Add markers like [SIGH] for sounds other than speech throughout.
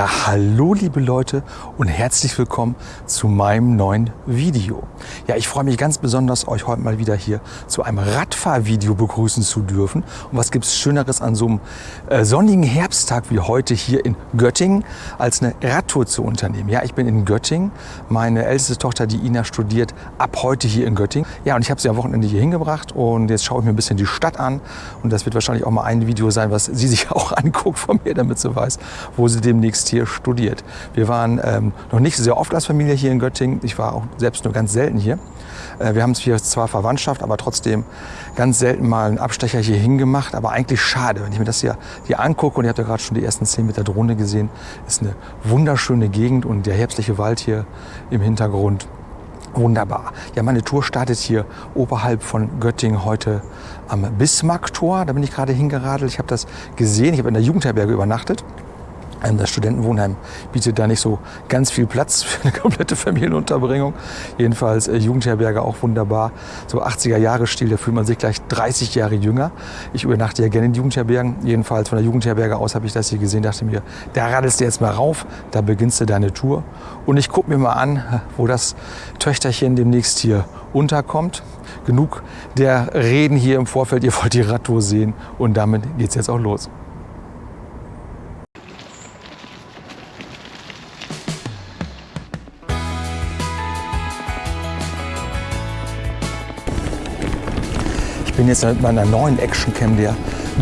Ja, hallo liebe Leute und herzlich willkommen zu meinem neuen Video. Ja, ich freue mich ganz besonders, euch heute mal wieder hier zu einem Radfahrvideo begrüßen zu dürfen. Und was gibt es Schöneres an so einem äh, sonnigen Herbsttag wie heute hier in Göttingen, als eine Radtour zu unternehmen. Ja, ich bin in Göttingen. Meine älteste Tochter, die Ina, studiert ab heute hier in Göttingen. Ja, und ich habe sie am Wochenende hier hingebracht und jetzt schaue ich mir ein bisschen die Stadt an. Und das wird wahrscheinlich auch mal ein Video sein, was sie sich [LAUGHS] auch anguckt von mir, damit sie weiß, wo sie demnächst hier studiert. Wir waren ähm, noch nicht sehr oft als Familie hier in Göttingen. Ich war auch selbst nur ganz selten hier. Äh, wir haben hier zwar Verwandtschaft, aber trotzdem ganz selten mal einen Abstecher hier hingemacht. Aber eigentlich schade, wenn ich mir das hier, hier angucke. Und ihr habt ja gerade schon die ersten Szenen mit der Drohne gesehen. Ist eine wunderschöne Gegend und der herbstliche Wald hier im Hintergrund. Wunderbar. Ja, meine Tour startet hier oberhalb von Göttingen heute am Bismarcktor. Da bin ich gerade hingeradelt. Ich habe das gesehen. Ich habe in der Jugendherberge übernachtet. Das Studentenwohnheim bietet da nicht so ganz viel Platz für eine [LAUGHS] komplette Familienunterbringung. Jedenfalls äh, Jugendherberge auch wunderbar. So 80er Jahre Stil, da fühlt man sich gleich 30 Jahre jünger. Ich übernachte ja gerne in Jugendherbergen. Jedenfalls von der Jugendherberge aus habe ich das hier gesehen, dachte mir, da radelst du jetzt mal rauf, da beginnst du deine Tour. Und ich gucke mir mal an, wo das Töchterchen demnächst hier unterkommt. Genug der Reden hier im Vorfeld, ihr wollt die Radtour sehen und damit geht es jetzt auch los. Jetzt mit meiner neuen Actioncam der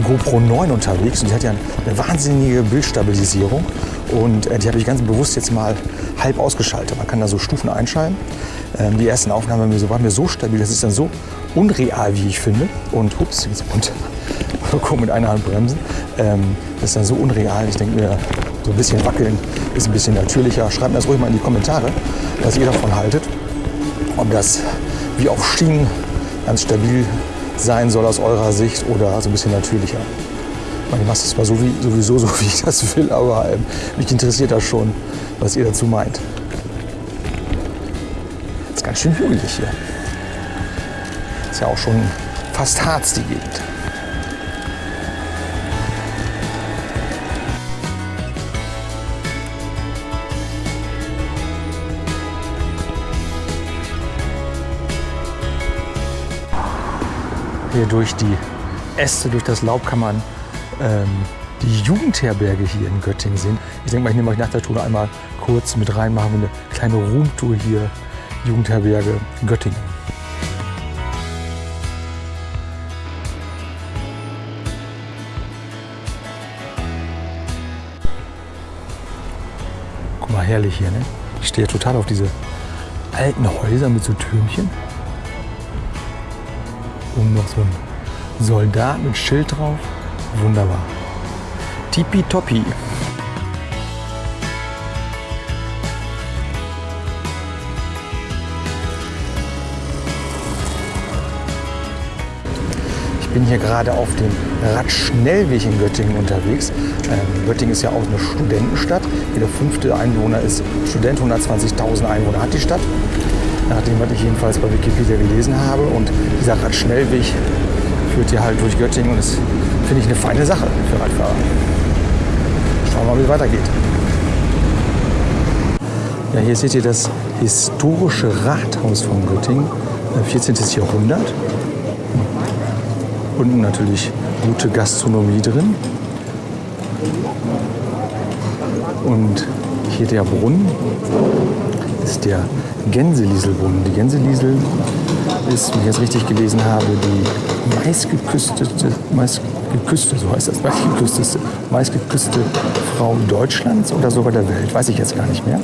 GoPro 9 unterwegs und die hat ja eine wahnsinnige Bildstabilisierung und äh, die habe ich ganz bewusst jetzt mal halb ausgeschaltet. Man kann da so Stufen einschalten. Ähm, die ersten Aufnahmen waren mir so stabil, das ist dann so unreal, wie ich finde. Und ups, jetzt runter. [LAUGHS] Guck mit einer Hand bremsen. Ähm, das ist dann so unreal. Ich denke mir, so ein bisschen wackeln ist ein bisschen natürlicher. Schreibt mir das ruhig mal in die Kommentare, was ihr davon haltet. Ob das wie auf Schienen ganz stabil sein soll aus eurer Sicht oder so ein bisschen natürlicher. Ich meine, ich mache so wie, sowieso so, [LAUGHS] wie ich das will, aber ähm, mich interessiert das schon, was ihr dazu meint. Ist ganz schön hügelig hier. Ist ja auch schon fast Harz, die Gegend. Hier durch die Äste, durch das Laub kann man ähm, die Jugendherberge hier in Göttingen sehen. Ich denke mal, ich nehme euch nach der Tour einmal kurz mit rein, machen wir eine kleine Roomtour hier, Jugendherberge Göttingen. Guck mal, herrlich hier, ne? Ich stehe total auf diese alten Häuser mit so Türmchen oben noch so ein Soldat mit Schild drauf. Wunderbar. Tippitoppi. Ich bin hier gerade auf dem Radschnellweg in Göttingen unterwegs. Ähm, Göttingen ist ja auch eine Studentenstadt. Jeder fünfte Einwohner ist Student, 120.000 Einwohner hat die Stadt nach dem, was ich jedenfalls bei Wikipedia gelesen habe. Und dieser Radschnellweg führt hier halt durch Göttingen und das finde ich eine feine Sache für Radfahrer. Schauen wir mal, wie es weitergeht. Ja, hier seht ihr das historische Rathaus von Göttingen, 14. Äh, Jahrhundert. Unten natürlich gute Gastronomie drin. Und hier der Brunnen ist der Gänselieselbrunnen. Die Gänseliesel ist, wie ich jetzt richtig gelesen habe, die meistgeküstete, meistgeküsste, so heißt das, meistgeküstete, meistgeküsste Frau Deutschlands oder sogar der Welt, weiß ich jetzt gar nicht mehr.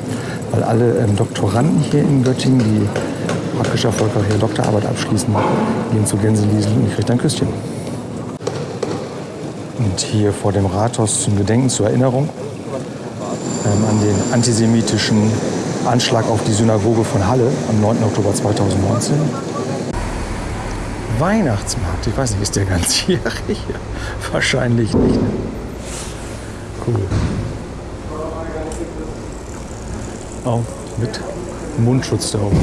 Weil alle ähm, Doktoranden hier in Göttingen, die praktisch erfolgreich ihre Doktorarbeit abschließen, gehen zu Gänseliesel und kriegen ein Küsschen. Und hier vor dem Rathaus zum Gedenken, zur Erinnerung ähm, an den antisemitischen Anschlag auf die Synagoge von Halle am 9. Oktober 2019. Weihnachtsmarkt, ich weiß nicht, ist der ganzjährig? [LAUGHS] Wahrscheinlich nicht. Ne? Cool. Auch mit Mundschutz da oben.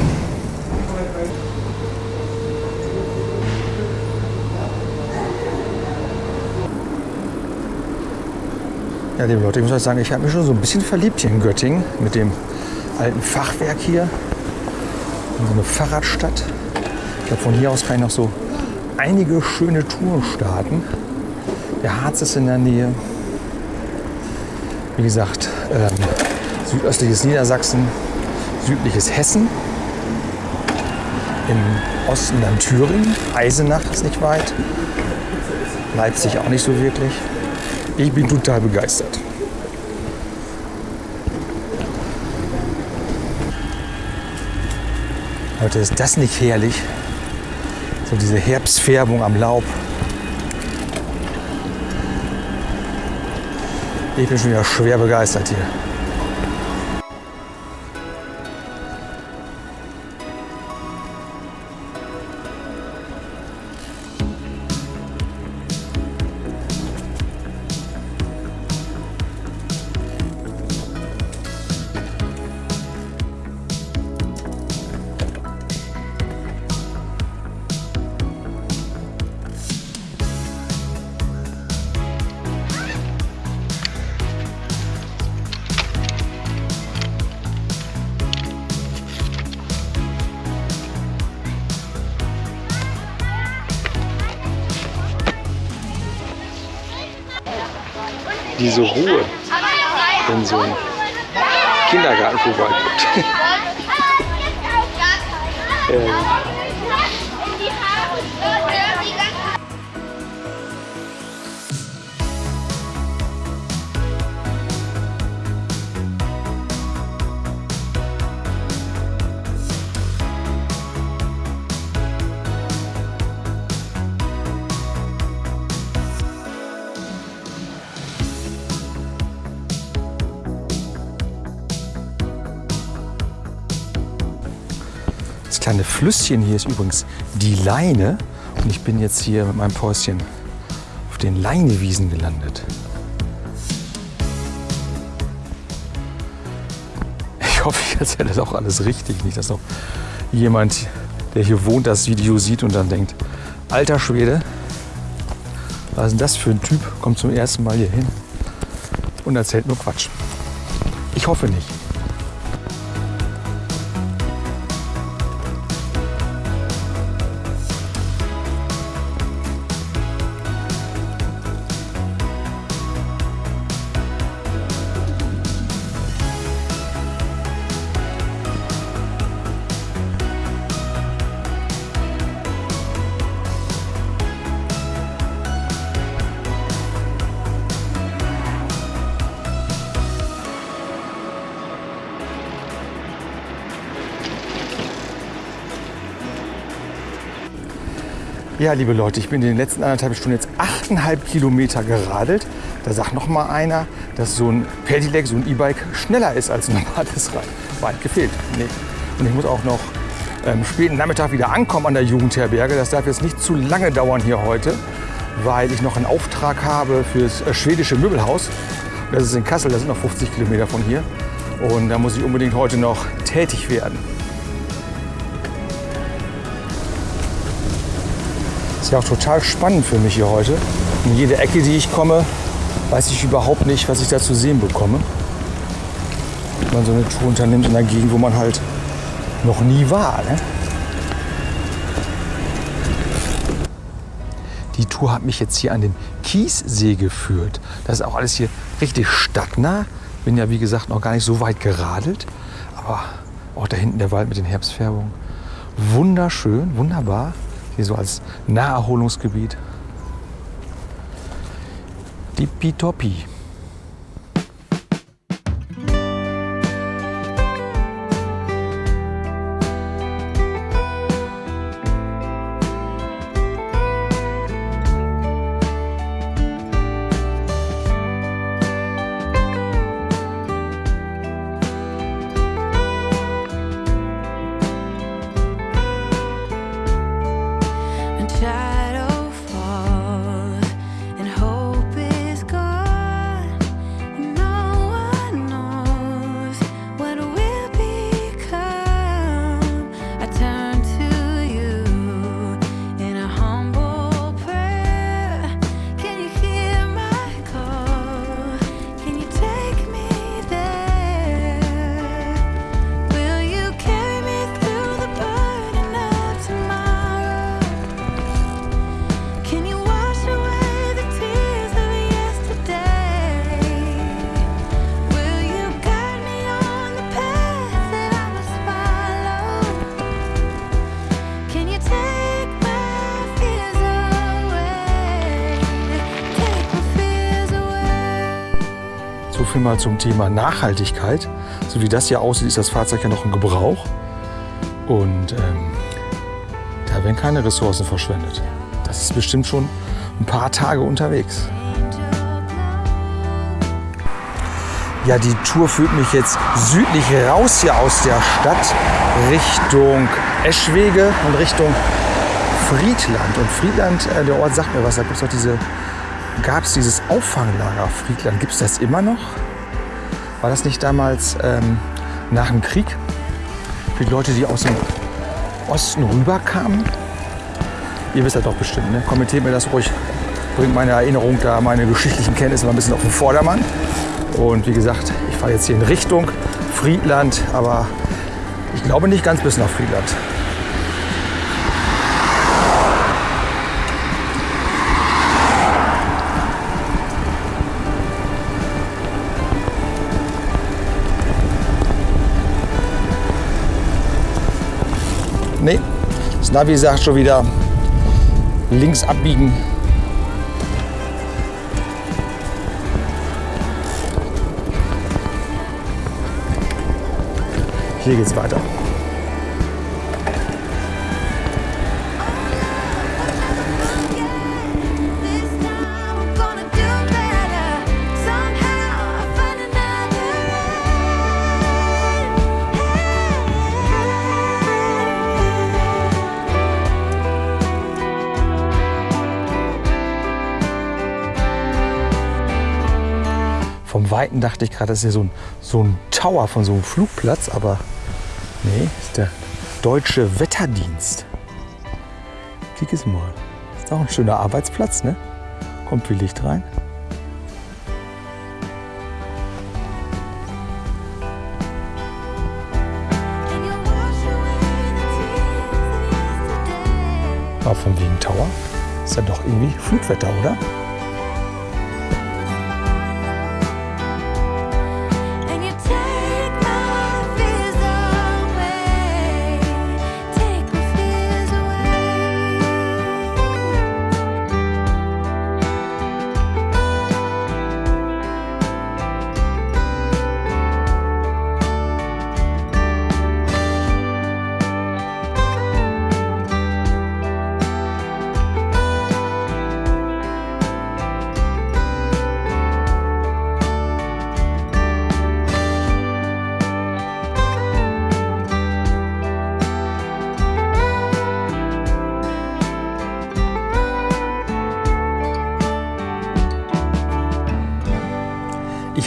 Ja, liebe Leute, ich muss euch sagen, ich habe mich schon so ein bisschen verliebt hier in Göttingen mit dem alten Fachwerk hier. So eine Fahrradstadt. Ich glaube, von hier aus kann ich noch so einige schöne Touren starten. Der Harz ist in der Nähe. Wie gesagt, ähm, südöstliches Niedersachsen, südliches Hessen. Im Osten dann Thüringen. Eisenach ist nicht weit. Leipzig auch nicht so wirklich. Ich bin total begeistert. Leute, ist das nicht herrlich? So diese Herbstfärbung am Laub. Ich bin schon wieder schwer begeistert hier. Flüsschen hier ist übrigens die Leine. Und ich bin jetzt hier mit meinem Päuschen auf den Leinewiesen gelandet. Ich hoffe, ich erzähle das auch alles richtig. Nicht, dass noch jemand, der hier wohnt, das Video sieht und dann denkt, alter Schwede, was ist denn das für ein Typ? Kommt zum ersten Mal hier hin und erzählt nur Quatsch. Ich hoffe nicht. Ja, liebe Leute, ich bin in den letzten anderthalb Stunden jetzt 8,5 Kilometer geradelt. Da sagt noch mal einer, dass so ein Pedelec, so ein E-Bike schneller ist als ein normales Rad. Weit gefehlt. Nee. Und ich muss auch noch ähm, späten Nachmittag wieder ankommen an der Jugendherberge. Das darf jetzt nicht zu lange dauern hier heute, weil ich noch einen Auftrag habe für das äh, schwedische Möbelhaus. Das ist in Kassel, das sind noch 50 Kilometer von hier. Und da muss ich unbedingt heute noch tätig werden. Ja auch total spannend für mich hier heute. In jede Ecke, die ich komme, weiß ich überhaupt nicht, was ich da zu sehen bekomme. Wenn man so eine Tour unternimmt in einer Gegend, wo man halt noch nie war. Ne? Die Tour hat mich jetzt hier an den Kiessee geführt. Das ist auch alles hier richtig stadtnah. Bin ja wie gesagt noch gar nicht so weit geradelt. Aber auch da hinten der Wald mit den Herbstfärbungen. Wunderschön, wunderbar. Hier so als Naherholungsgebiet. Tippitoppi. When mal zum Thema Nachhaltigkeit. So wie das hier aussieht, ist das Fahrzeug ja noch im Gebrauch. Und ähm, da werden keine Ressourcen verschwendet. Das ist bestimmt schon ein paar Tage unterwegs. Ja, die Tour führt mich jetzt südlich raus hier aus der Stadt Richtung Eschwege und Richtung Friedland. Und Friedland, äh, der Ort sagt mir was, da gibt es doch diese, gab es dieses Auffanglager Friedland. Gibt es das immer noch? War das nicht damals ähm, nach dem Krieg? Für die Leute, die aus dem Osten rüberkamen? Ihr wisst das doch bestimmt, ne? Kommentiert mir das ruhig. Bringt meine Erinnerung da, meine geschichtlichen Kenntnisse mal ein bisschen auf den Vordermann. Und wie gesagt, ich fahre jetzt hier in Richtung Friedland, aber ich glaube nicht ganz bis nach Friedland. Nee, das Navi sagt schon wieder links abbiegen. Hier geht's weiter. Weiten dachte ich gerade, das ist ja so ein, so ein Tower von so einem Flugplatz, aber nee, ist der Deutsche Wetterdienst. Klick es mal. Ist auch ein schöner Arbeitsplatz, ne? Kommt viel Licht rein. Aber von wegen Tower ist ja doch irgendwie Flugwetter, oder?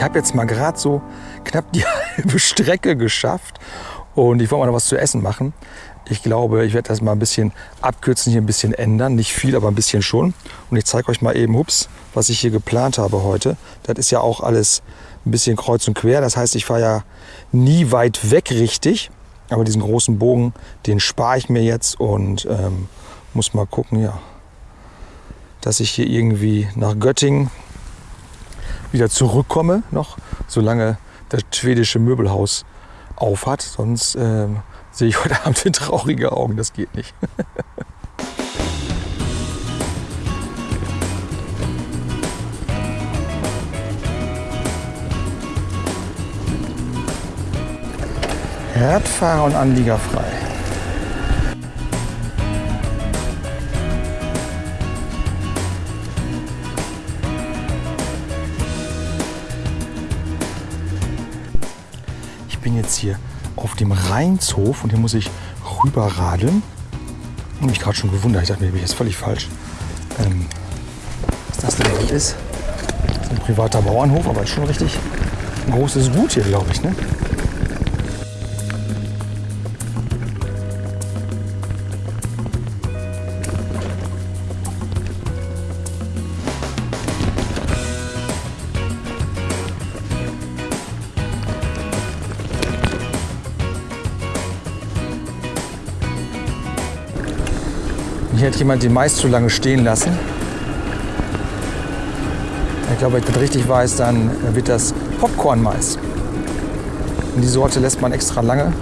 Habe jetzt mal gerade so knapp die [LAUGHS] halbe Strecke geschafft und ich wollte mal noch was zu essen machen. Ich glaube, ich werde das mal ein bisschen abkürzen, hier ein bisschen ändern. Nicht viel, aber ein bisschen schon. Und ich zeige euch mal eben, hups, was ich hier geplant habe heute. Das ist ja auch alles ein bisschen kreuz und quer. Das heißt, ich fahre ja nie weit weg richtig. Aber diesen großen Bogen, den spare ich mir jetzt und ähm, muss mal gucken, ja, dass ich hier irgendwie nach Göttingen wieder zurückkomme noch, solange das schwedische Möbelhaus auf hat. Sonst ähm, sehe ich heute [LAUGHS] Abend in traurige Augen. Das geht nicht. [LAUGHS] Radfahrer und Anlieger frei. Bin jetzt hier auf dem Rheinshof und hier muss ich rüberradeln. Und mich gerade schon gewundert. Ich dachte mir, bin ich jetzt völlig falsch. Ähm, was das denn ist? Das ist ein privater Bauernhof, aber ist schon richtig ein großes Gut hier, glaube ich. Ne? Hat jemand den Mais zu lange stehen lassen. Ich glaube, wenn ich das richtig weiß, dann wird das Popcorn-Mais. Und die Sorte lässt man extra lange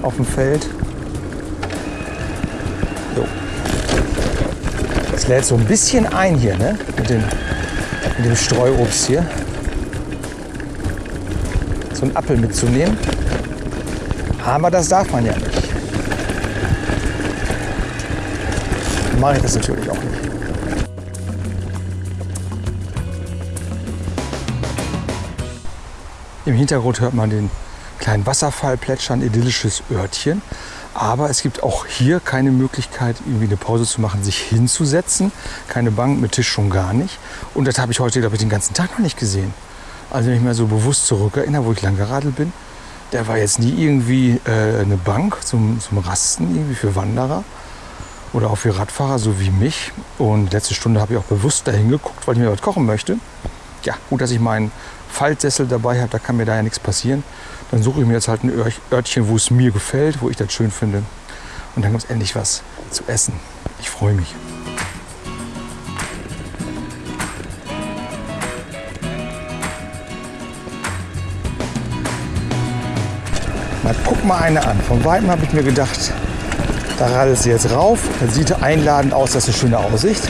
auf dem Feld. Jo. Es lädt so ein bisschen ein hier, ne? Mit dem, mit dem Streuobst hier. so einen Apfel mitzunehmen. Aber das darf man ja nicht. Mache ich das natürlich auch nicht. Im Hintergrund hört man den kleinen Wasserfall plätschern, idyllisches Örtchen. Aber es gibt auch hier keine Möglichkeit, irgendwie eine Pause zu machen, sich hinzusetzen. Keine Bank mit Tisch schon gar nicht. Und das habe ich heute, glaube ich, den ganzen Tag noch nicht gesehen. Also wenn ich mir so bewusst zurückerinnere, wo ich lang geradelt bin, da war jetzt nie irgendwie äh, eine Bank zum, zum Rasten irgendwie für Wanderer oder auch für Radfahrer, so wie mich. Und letzte Stunde habe ich auch bewusst dahin geguckt, weil ich mir was kochen möchte. Ja, gut, dass ich meinen Faltsessel dabei habe, da kann mir da ja nichts passieren. Dann suche ich mir jetzt halt ein Ör- Örtchen, wo es mir gefällt, wo ich das schön finde. Und dann gibt es endlich was zu essen. Ich freue mich. Na, guck mal eine an. Von weitem habe ich mir gedacht, da radelt sie jetzt rauf. Das sieht einladend aus, das ist eine schöne Aussicht.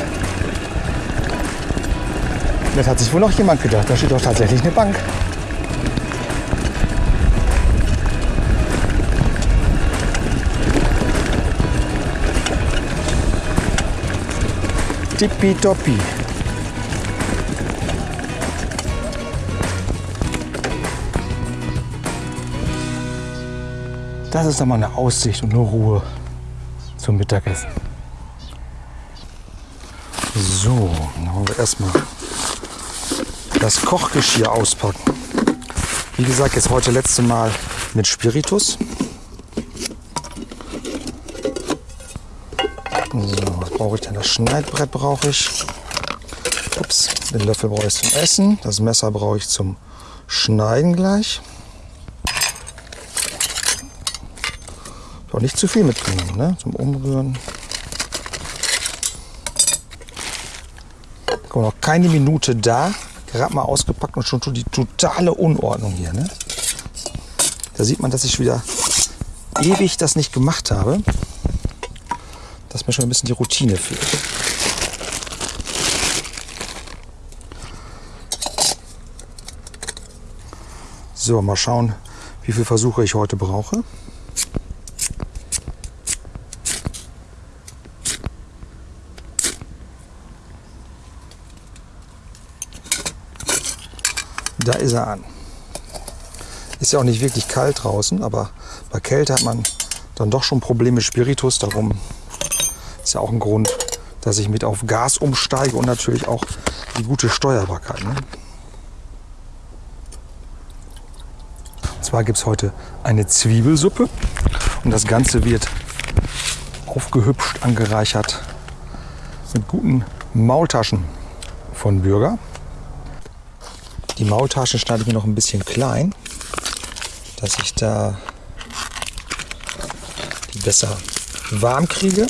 Das hat sich wohl noch jemand gedacht. Da steht doch tatsächlich eine Bank. Tippitoppi. Das ist doch mal eine Aussicht und eine Ruhe zum Mittagessen. So, dann wollen wir erstmal das Kochgeschirr auspacken. Wie gesagt, jetzt heute letzte Mal mit Spiritus. So, was brauche ich denn? Das Schneidbrett brauche ich. Ups, den Löffel brauche ich zum Essen. Das Messer brauche ich zum Schneiden gleich. Auch nicht zu viel mitgenommen, ne? Zum Umrühren. Guck noch keine Minute da. Gerade mal ausgepackt und schon die totale Unordnung hier, ne? Da sieht man, dass ich wieder ewig das nicht gemacht habe. Dass mir schon ein bisschen die Routine fehlt. So, mal schauen, wie viele Versuche ich heute brauche. Da ist er an. Ist ja auch nicht wirklich kalt draußen, aber bei Kälte hat man dann doch schon Probleme mit Spiritus. Darum ist ja auch ein Grund, dass ich mit auf Gas umsteige und natürlich auch die gute Steuerbarkeit. Ne? Und zwar gibt es heute eine Zwiebelsuppe und das Ganze wird aufgehübscht, angereichert mit guten Maultaschen von Bürger. Die Maultaschen schneide ich mir noch ein bisschen klein, dass ich da die besser warm kriege.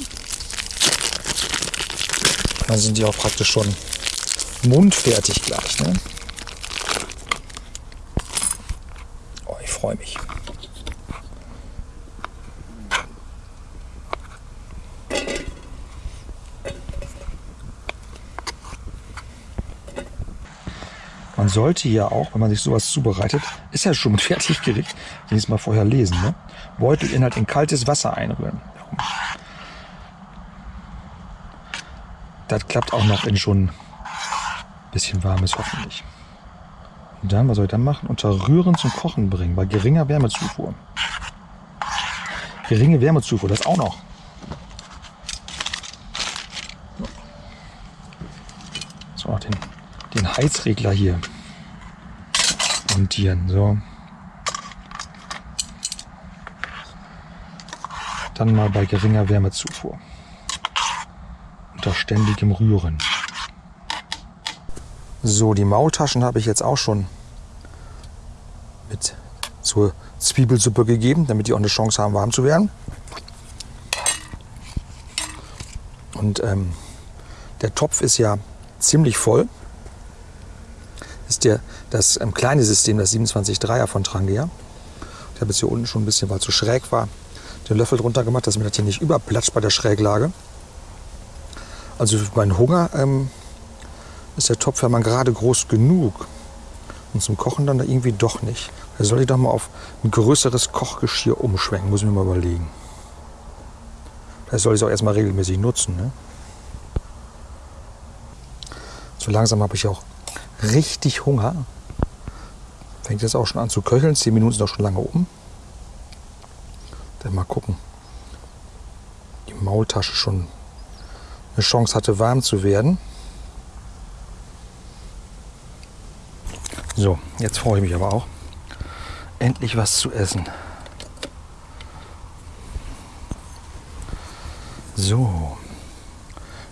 Dann sind die auch praktisch schon mundfertig gleich. Ne? Oh, ich freue mich. Man sollte ja auch, wenn man sich sowas zubereitet, ist ja schon ein Fertiggericht, wenigstens mal vorher lesen. Ne? Beutelinhalt in kaltes Wasser einrühren. Das klappt auch noch in schon ein bisschen warmes hoffentlich. Und dann, was soll ich dann machen? Unter Rühren zum Kochen bringen, bei geringer Wärmezufuhr. Geringe Wärmezufuhr, das auch noch. So, den, den Heizregler hier montieren. So. Dann mal bei geringer Wärmezufuhr. Unter ständigem Rühren. So, die Maultaschen habe ich jetzt auch schon mit zur Zwiebelsuppe gegeben, damit die auch eine Chance haben, warm zu werden. Und ähm, der Topf ist ja ziemlich voll. Ist der, das ähm, kleine System, das 27-3er von Trangia. Ich habe jetzt hier unten schon ein bisschen, weil es so schräg war, den Löffel drunter gemacht, dass mir das hier nicht überplatscht bei der Schräglage. Also für meinen Hunger ähm, ist der Topf ja mal gerade groß genug. Und zum Kochen dann da irgendwie doch nicht. Da soll ich doch mal auf ein größeres Kochgeschirr umschwenken, muss ich mir mal überlegen. Das soll ich auch erstmal regelmäßig nutzen. Ne? So langsam habe ich auch richtig Hunger. Fängt jetzt auch schon an zu köcheln. Zehn Minuten sind auch schon lange um. Dann mal gucken. Die Maultasche schon eine Chance hatte, warm zu werden. So, jetzt freue ich mich aber auch. Endlich was zu essen. So,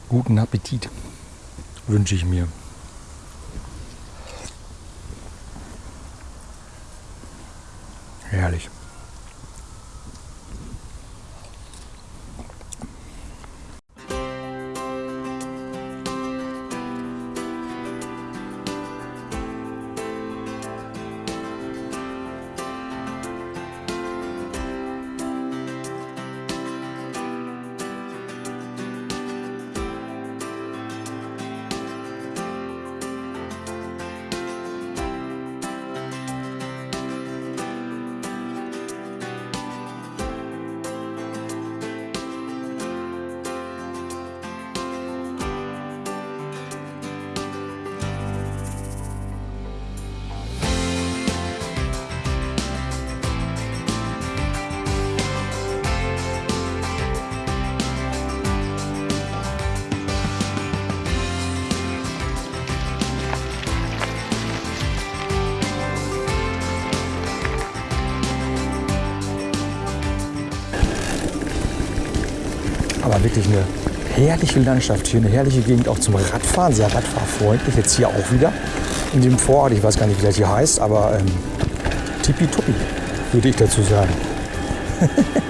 guten Appetit wünsche ich mir. Wirklich eine herrliche Landschaft hier, eine herrliche Gegend auch zum Radfahren, sehr radfahrfreundlich. Jetzt hier auch wieder in dem Vorort, ich weiß gar nicht, wie das hier heißt, aber ähm, tippitoppi, würde ich dazu sagen. [LAUGHS]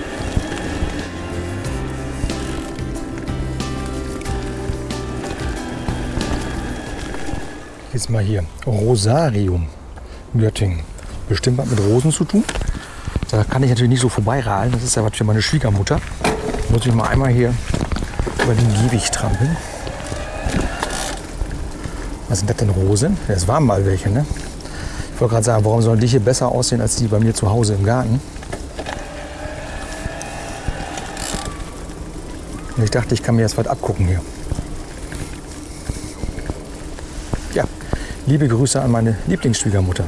Jetzt mal hier, Rosarium, Göttingen. Bestimmt was mit Rosen zu tun. Da kann ich natürlich nicht so vorbeirahlen, das ist ja was für meine Schwiegermutter. Muss ich mal einmal hier über den Gehweg trampeln. Was sind das denn Rosen? Es waren mal welche, ne? Ich wollte gerade sagen, warum sollen die hier besser aussehen als die bei mir zu Hause im Garten? Und ich dachte, ich kann mir jetzt was abgucken hier. Ja, liebe Grüße an meine Lieblingsschwiegermutter.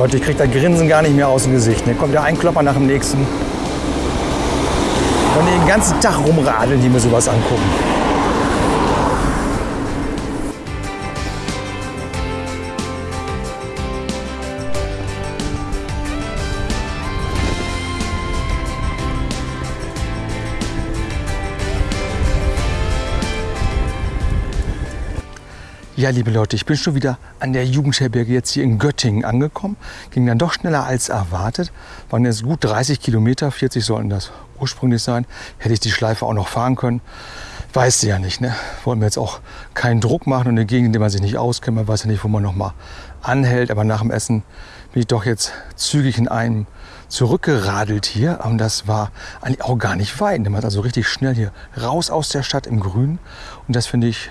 Leute, ich kriege das Grinsen gar nicht mehr aus dem Gesicht. Ne? Kommt ja ein Klopper nach dem nächsten. Und den ganzen Tag rumradeln, die mir sowas angucken. Ja, liebe Leute, ich bin schon wieder an der Jugendherberge jetzt hier in Göttingen angekommen. Ging dann doch schneller als erwartet. Waren jetzt gut 30 Kilometer, 40 sollten das ursprünglich sein. Hätte ich die Schleife auch noch fahren können. Weißt du ja nicht, ne? Wollen wir jetzt auch keinen Druck machen und eine Gegend, in der man sich nicht auskennt. Man weiß ja nicht, wo man noch mal anhält. Aber nach dem Essen bin ich doch jetzt zügig in einem zurückgeradelt hier. Und das war eigentlich auch gar nicht weit. Man hat also richtig schnell hier raus aus der Stadt im Grün. Und das finde ich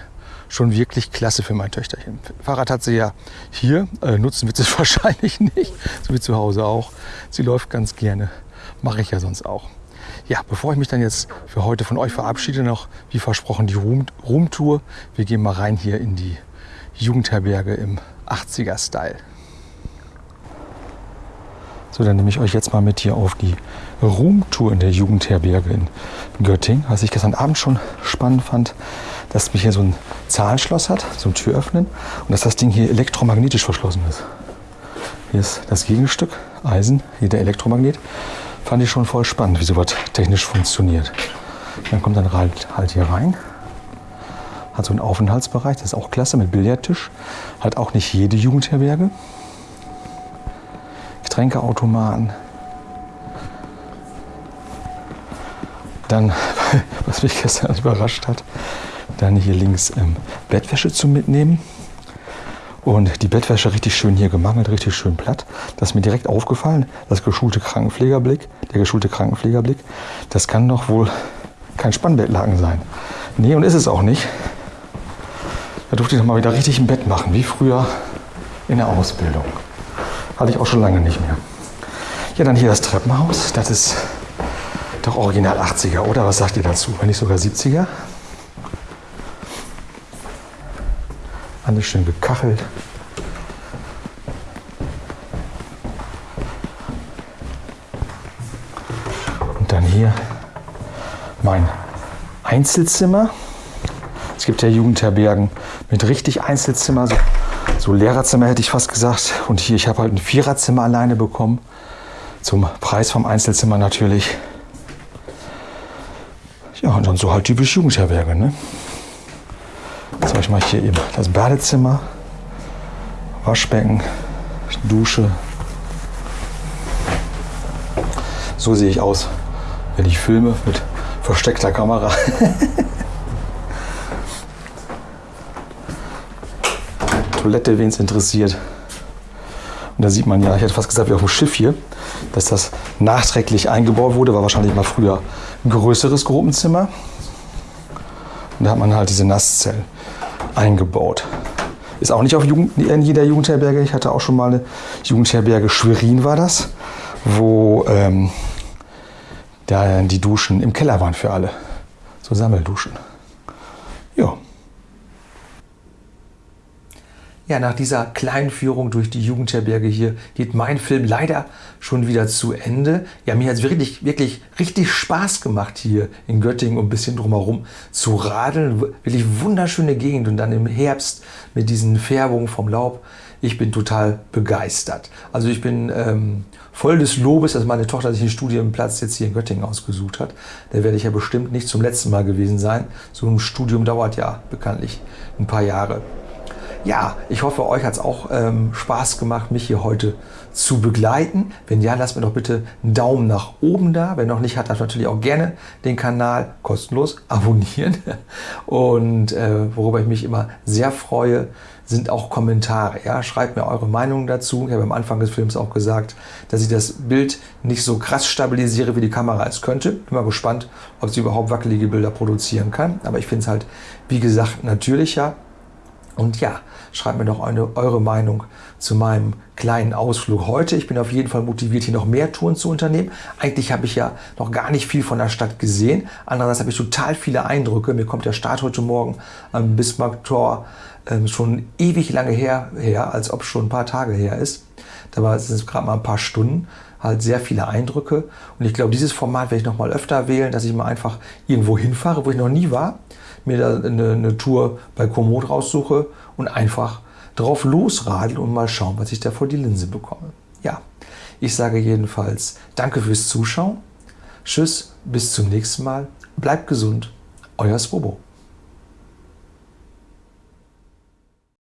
schon wirklich klasse für mein Töchterchen. Fahrrad hat sie ja hier, äh, nutzen wird sie es [LAUGHS] wahrscheinlich nicht, so wie zu Hause auch. Sie läuft ganz gerne, mache ich ja sonst auch. Ja, bevor ich mich dann jetzt für heute von euch verabschiede, noch wie versprochen die Room- Roomtour. Wir gehen mal rein hier in die Jugendherberge im 80er-Style. So, dann nehme ich euch jetzt mal mit hier auf die Roomtour in der Jugendherberge in Göttingen. Was ich gestern Abend schon spannend fand, dass mich hier so ein Zahlenschloss hat, so ein Türöffnen und dass das Ding hier elektromagnetisch verschlossen ist. Hier ist das Gegenstück, Eisen, hier der Elektromagnet. Fand ich schon voll spannend, wie sowas technisch funktioniert. Dann kommt dann halt, halt hier rein. Hat so einen Aufenthaltsbereich, das ist auch klasse mit Billardtisch. Hat auch nicht jede Jugendherberge. Getränkeautomaten. Dann, [LAUGHS] was mich gestern überrascht hat, dann hier links ähm, Bettwäsche zum Mitnehmen. Und die Bettwäsche richtig schön hier gemangelt, richtig schön platt. Das ist mir direkt aufgefallen, das geschulte Krankenpflegerblick, der geschulte Krankenpflegerblick, das kann doch wohl kein Spannbettlaken sein. Nee, und ist es auch nicht. Da durfte ich noch mal wieder richtig ein Bett machen, wie früher in der Ausbildung. Hatte ich auch schon lange nicht mehr. Ja, dann hier das Treppenhaus. Das ist doch original 80er, oder? Was sagt ihr dazu? Wenn nicht sogar 70er? Alles schön gekachelt. Und dann hier mein Einzelzimmer. Es gibt ja Jugendherbergen mit richtig Einzelzimmer, so, so Lehrerzimmer hätte ich fast gesagt. Und hier, ich habe halt ein Viererzimmer alleine bekommen. Zum Preis vom Einzelzimmer natürlich. So halt typisch Jugendherberge, ne? Jetzt habe ich mal hier eben das Badezimmer, Waschbecken, Dusche. So sehe ich aus, wenn ich filme mit versteckter Kamera. [LAUGHS] Toilette, wen es interessiert. Und da sieht man ja, ich hätte fast gesagt, wie auf dem Schiff hier, dass das nachträglich eingebaut wurde, war wahrscheinlich mal früher größeres Gruppenzimmer. Und da hat man halt diese Nasszellen eingebaut. Ist auch nicht auf Jugend, in jeder Jugendherberge. Ich hatte auch schon mal eine Jugendherberge Schwerin war das, wo ähm, da die Duschen im Keller waren für alle. So Sammelduschen. Ja. Ja, nach dieser kleinen Führung durch die Jugendherberge hier geht mein Film leider schon wieder zu Ende. Ja, mir hat es wirklich, wirklich richtig Spaß gemacht hier in Göttingen und ein bisschen drumherum zu radeln. Wirklich wunderschöne Gegend und dann im Herbst mit diesen Färbungen vom Laub. Ich bin total begeistert. Also ich bin ähm, voll des Lobes, dass meine Tochter sich einen Studienplatz jetzt hier in Göttingen ausgesucht hat. Da werde ich ja bestimmt nicht zum letzten Mal gewesen sein. So ein Studium dauert ja bekanntlich ein paar Jahre. Ja, ich hoffe, euch hat es auch ähm, Spaß gemacht, mich hier heute zu begleiten. Wenn ja, lasst mir doch bitte einen Daumen nach oben da. Wer noch nicht hat, darf natürlich auch gerne den Kanal kostenlos [LAUGHS] abonnieren. Und äh, worüber ich mich immer sehr freue, sind auch Kommentare. Ja? Schreibt mir eure Meinung dazu. Ich habe am Anfang des Films auch gesagt, dass ich das Bild nicht so krass stabilisiere, wie die Kamera es könnte. Bin mal gespannt, ob sie überhaupt wackelige Bilder produzieren kann. Aber ich finde es halt, wie gesagt, natürlicher. Und ja, schreibt mir doch eine, eure Meinung zu meinem kleinen Ausflug heute. Ich bin auf jeden Fall motiviert, hier noch mehr Touren zu unternehmen. Eigentlich habe ich ja noch gar nicht viel von der Stadt gesehen. Andererseits habe ich total viele Eindrücke. Mir kommt der Start heute Morgen am Bismarck-Tor ähm, schon ewig lange her, her, als ob schon ein paar Tage her ist. Da war es gerade mal ein paar Stunden halt sehr viele Eindrücke. Und ich glaube, dieses Format werde ich noch mal öfter wählen, dass ich mal einfach irgendwo hinfahre, wo ich noch nie war mir da eine, eine Tour bei Komoot raussuche und einfach drauf losradel und mal schauen, was ich da vor die Linse bekomme. Ja, ich sage jedenfalls danke fürs Zuschauen. Tschüss, bis zum nächsten Mal. Bleibt gesund. Euer Swobo.